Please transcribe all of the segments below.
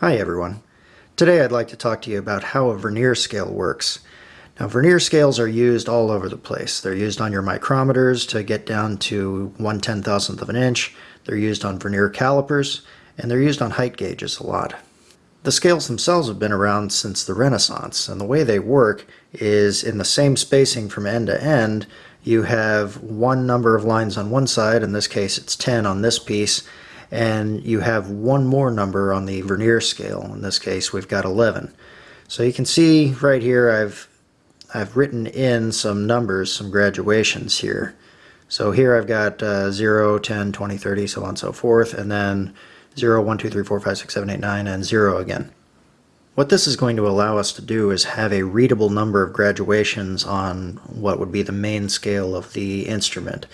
Hi everyone. Today I'd like to talk to you about how a vernier scale works. Now vernier scales are used all over the place. They're used on your micrometers to get down to 1 ten thousandth of an inch. They're used on vernier calipers and they're used on height gauges a lot. The scales themselves have been around since the Renaissance and the way they work is in the same spacing from end to end you have one number of lines on one side, in this case it's 10 on this piece, and you have one more number on the vernier scale. In this case, we've got 11. So you can see right here I've I've written in some numbers, some graduations here. So here I've got uh, 0, 10, 20, 30, so on and so forth, and then 0, 1, 2, 3, 4, 5, 6, 7, 8, 9, and 0 again. What this is going to allow us to do is have a readable number of graduations on what would be the main scale of the instrument.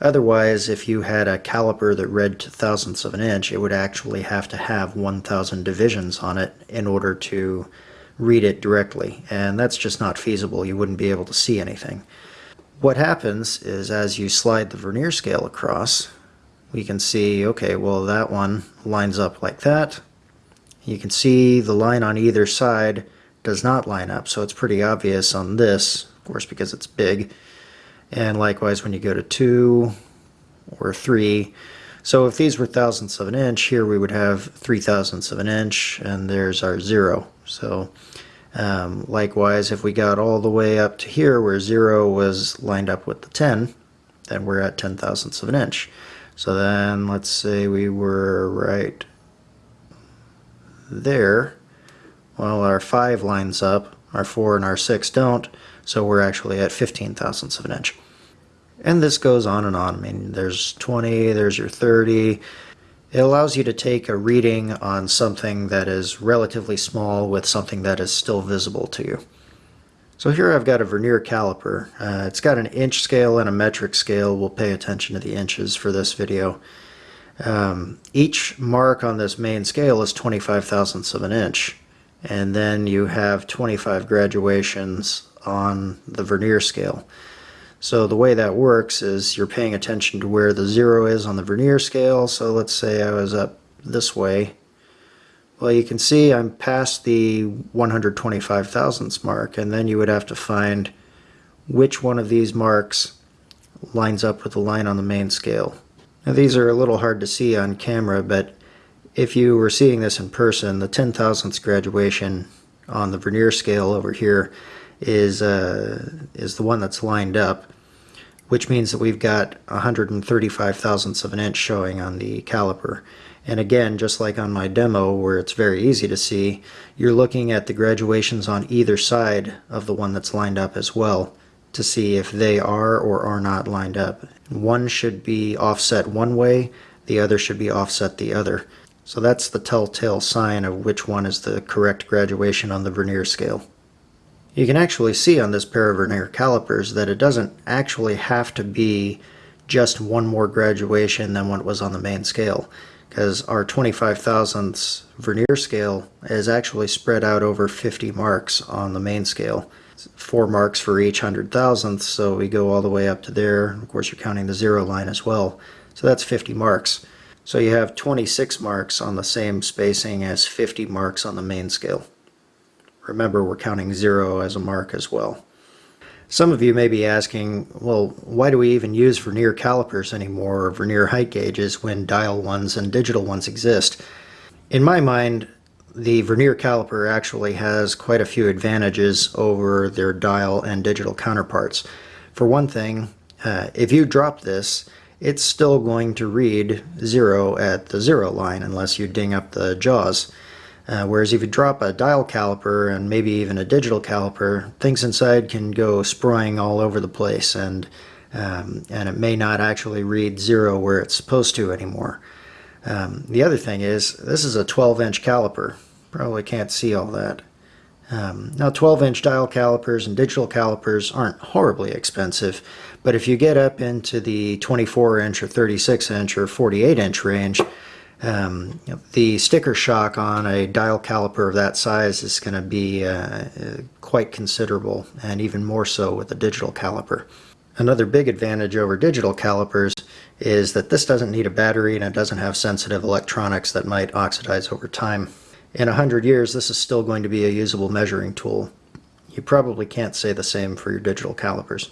Otherwise, if you had a caliper that read to thousandths of an inch, it would actually have to have 1,000 divisions on it in order to read it directly, and that's just not feasible. You wouldn't be able to see anything. What happens is as you slide the vernier scale across, we can see, okay, well that one lines up like that. You can see the line on either side does not line up, so it's pretty obvious on this, of course because it's big, and likewise when you go to 2 or 3 so if these were thousandths of an inch here we would have three thousandths of an inch and there's our 0 so um, likewise if we got all the way up to here where 0 was lined up with the 10 then we're at 10 thousandths of an inch. So then let's say we were right there. Well our 5 lines up our 4 and our 6 don't so we're actually at 15 thousandths of an inch and this goes on and on. I mean, there's 20, there's your 30. It allows you to take a reading on something that is relatively small with something that is still visible to you. So here I've got a vernier caliper. Uh, it's got an inch scale and a metric scale. We'll pay attention to the inches for this video. Um, each mark on this main scale is 25 thousandths of an inch. And then you have 25 graduations on the vernier scale. So the way that works is you're paying attention to where the zero is on the vernier scale. So let's say I was up this way. Well, you can see I'm past the 125 thousandths mark, and then you would have to find which one of these marks lines up with the line on the main scale. Now these are a little hard to see on camera, but if you were seeing this in person, the 10 thousandths graduation on the vernier scale over here is uh, is the one that's lined up which means that we've got 135 thousandths of an inch showing on the caliper. And again, just like on my demo where it's very easy to see, you're looking at the graduations on either side of the one that's lined up as well to see if they are or are not lined up. One should be offset one way, the other should be offset the other. So that's the telltale sign of which one is the correct graduation on the vernier scale. You can actually see on this pair of vernier calipers that it doesn't actually have to be just one more graduation than what was on the main scale because our 25 thousandths vernier scale is actually spread out over 50 marks on the main scale. Four marks for each hundred thousandths, so we go all the way up to there. Of course, you're counting the zero line as well. So that's 50 marks. So you have 26 marks on the same spacing as 50 marks on the main scale. Remember, we're counting zero as a mark as well. Some of you may be asking, well, why do we even use vernier calipers anymore or vernier height gauges when dial ones and digital ones exist? In my mind, the vernier caliper actually has quite a few advantages over their dial and digital counterparts. For one thing, uh, if you drop this, it's still going to read zero at the zero line unless you ding up the jaws. Uh, whereas if you drop a dial caliper and maybe even a digital caliper, things inside can go spraying all over the place and um, and it may not actually read zero where it's supposed to anymore. Um, the other thing is this is a 12 inch caliper. Probably can't see all that. Um, now 12 inch dial calipers and digital calipers aren't horribly expensive, but if you get up into the 24 inch or 36 inch or 48 inch range, um, the sticker shock on a dial caliper of that size is going to be uh, quite considerable and even more so with a digital caliper. Another big advantage over digital calipers is that this doesn't need a battery and it doesn't have sensitive electronics that might oxidize over time. in a 100 years, this is still going to be a usable measuring tool. You probably can't say the same for your digital calipers.